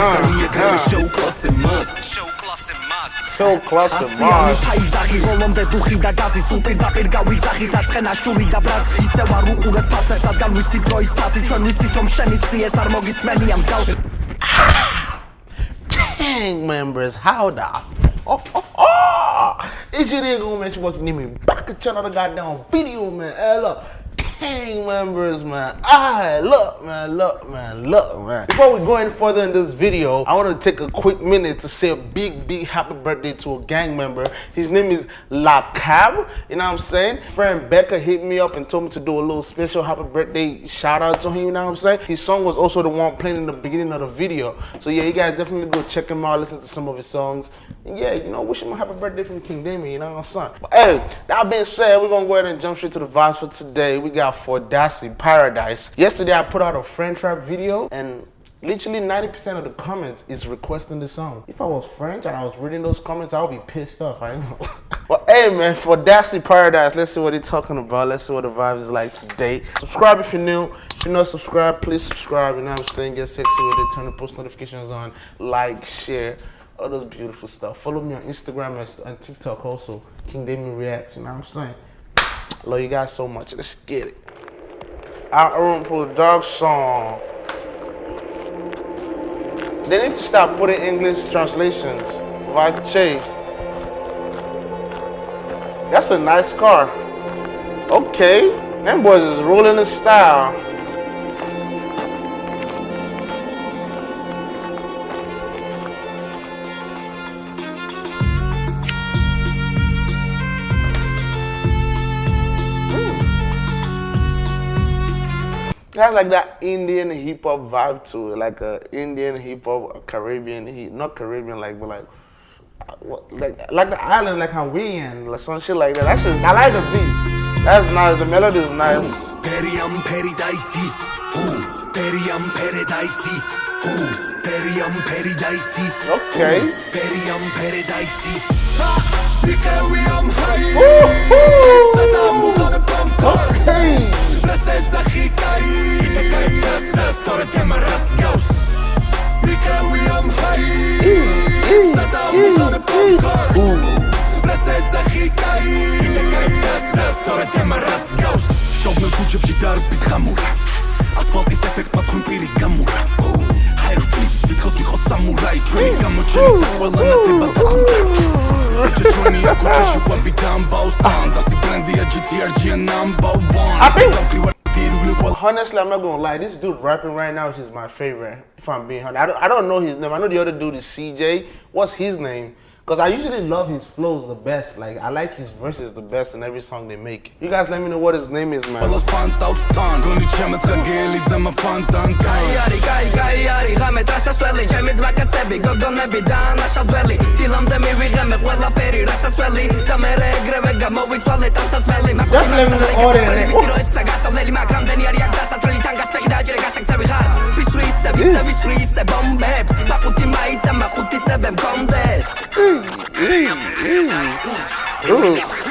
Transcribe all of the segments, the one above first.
მიზანია გარეშე უკლასე მას Show class of Mars. ფაიზახი როლომდე დუხი და გაზი სულ პირდაპირ გავიძახი დაწყენა შური და ბრაც ისე ვარ უყურეთ ფასებს რადგან ვიცი დროის ფასი ჩვენ ვიცით რომ შენიცი ეს არ მოგიწმენია მსგავს Gang members, how the oh, oh, oh. It's your nigga, man. You watching me back at another goddamn video, man. Hey, look. Gang members, man. Alright, look, man, look, man, look, man. Before we go any further in this video, I want to take a quick minute to say a big, big happy birthday to a gang member. His name is La Cab, you know what I'm saying? Friend Becca hit me up and told me to do a little special happy birthday shout out to him, you know what I'm saying? His song was also the one playing in the beginning of the video. So yeah, you guys definitely go check him out, listen to some of his songs. And yeah, you know, wish him a happy birthday from King Damien, you know what I'm saying? But hey, that being said, we're gonna go ahead and jump straight to the vibes for today. We got for Dassy Paradise. Yesterday I put out a French rap video and literally 90% of the comments is requesting the song. If I was French and I was reading those comments, I would be pissed off. I know. but hey man, for Dassy Paradise, let's see what they're talking about. Let's see what the vibe is like today. Subscribe if you're new. If you're not subscribed, please subscribe. You know what I'm saying? Get sexy with it. Turn the post notifications on. Like, share all those beautiful stuff. Follow me on Instagram and TikTok also. King Damien Reacts, you know what I'm saying? Love you guys so much. Let's get it. Outroom Production. They need to stop putting English translations. Vache. That's a nice car. Okay. Them boys is rolling in style. Has like that Indian hip hop vibe to it, like a Indian hip hop, Caribbean, not Caribbean, like but like. What, like like the island, like Hawaiian, like some shit like that. That's just I like the beat. That's nice. The melody is nice. Periam paradises? Periam paradises, who? Periam paradises. Okay. Periam paradises. Okay. I think honestly, I'm not gonna lie. This dude rapping right now is my favorite. If I'm being honest, I don't, I don't know his name. I know the other dude is CJ. What's his name? Because I usually love his flows the best. Like, I like his verses the best in every song they make. You guys let me know what his name is, man.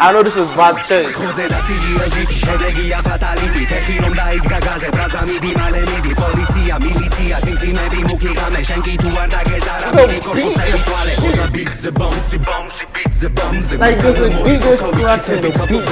I know this is bad shit. Like, the biggest in the beat,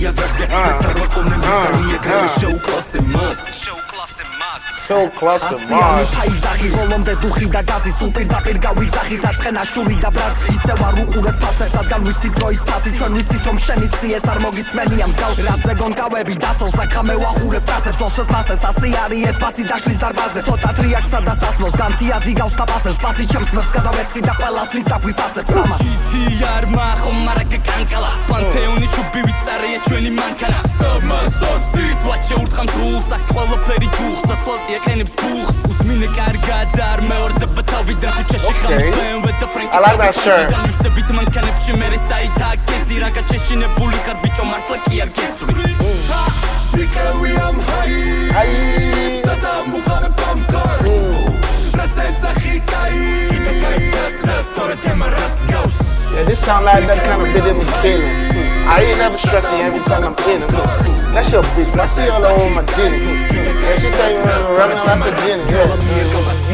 я так я Царваком не мистерни, я грали шоу классе мас Шоу კლასე მას. შოუ კლასე მას. ფაიზახი ხოლომდე დუხი და გაზი სულ პირდაპირ გავიძახი წაცხენა შური და ბრაც ისე ვარ უყურებ ფასებს რადგან ვიცი დროის ფასი ჩვენ ვიცით რომ შენიცი ეს არ მოგიწმენია მსგავს რაზე გონკავები დასალ საქამე ვახურებ ფასებს ოსეთ ფასებს. ასე არის ეს ფასი დაშლის დარბაზზე ცოტა ტრიაკსა და სასმელს განთიადი გავს თაბასებს ფასი ჩემს მერს გადავეცი და ყველას ვისაგვი ფასებს. ამას. GTR მახო მარაკა კანკალა. პანთეონი შუბი ვიწარეა ჩვენი მანქანა სამასოცი თვათ შეურთხამ დულსას ყველაფერი გუხს ასფალტი ეკენებს ბუხს უძმინე კარგად და არ მეორდება თავიდან ქუჩაში ხამი BMW და ფრენკი ლიფსებით მანქანებში მე საითა გეზი რაგა შეშინებული ხარ ბიჭო მართლა კი არ გესვრი because I'm high. Saddam Muhammad Bamkar. Rasenza Hikai. sound like that kind of bit of killing. I ain't never stressing every time I'm in it. That's your bitch. I see all over my gin. Yeah, she tell you running like a gin.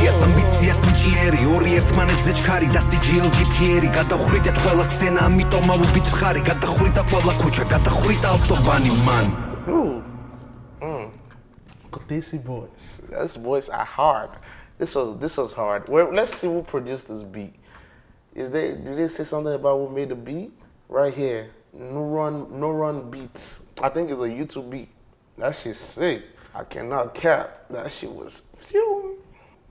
გაზიას ამბიციას ნიჭიერი ორი ერთმანეთზე ჩქარი და CGLG ფიერი გადახრიდეთ ყველა სცენა ამიტომ აუბით ხარი გადახრიდა ყველა ქუჩა გადახრიდა ავტობანი მან Ooh. Mm. Kodisi boys. This voice are hard. This was this was hard. Where, let's see who produced this beat. Is they did they say something about who made the beat? Right here. No run no run beats. I think it's a YouTube beat. That shit's sick. I cannot cap. That shit was phew.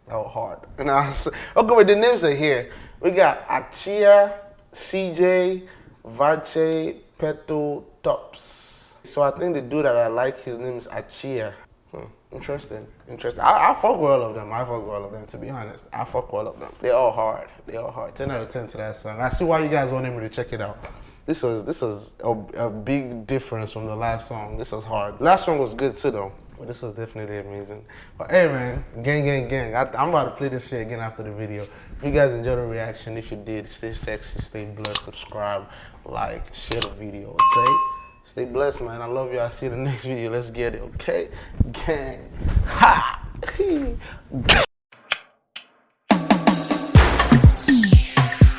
That was hard. And I was, okay, but the names are here. We got Achia, CJ, Vache, Peto, Tops. So I think the dude that I like, his name is Achia. Hmm. Interesting. Interesting. I, I fuck with all of them. I fuck with all of them, to be honest. I fuck with all of them. They're all hard. They're all hard. 10 out of 10 to that song. I see why you guys wanted me to check it out. This was this was a, a big difference from the last song. This was hard. Last one was good too though. But this was definitely amazing. But hey man, gang, gang, gang. I, I'm about to play this shit again after the video. If you guys enjoyed the reaction, if you did, stay sexy, stay blessed, subscribe, like, share the video, okay? Stay blessed, man. I love you. I'll see you in the next video. Let's get it, okay? Gang. Ha!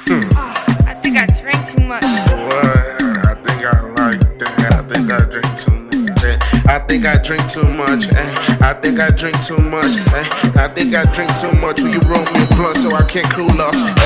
I think I drank too much. What? I think I like that. I think I drink too much. eh. I think I drink too much. eh. I think I drink too much. eh. I think I drink too much. Will you roll me a blunt so I can't cool off?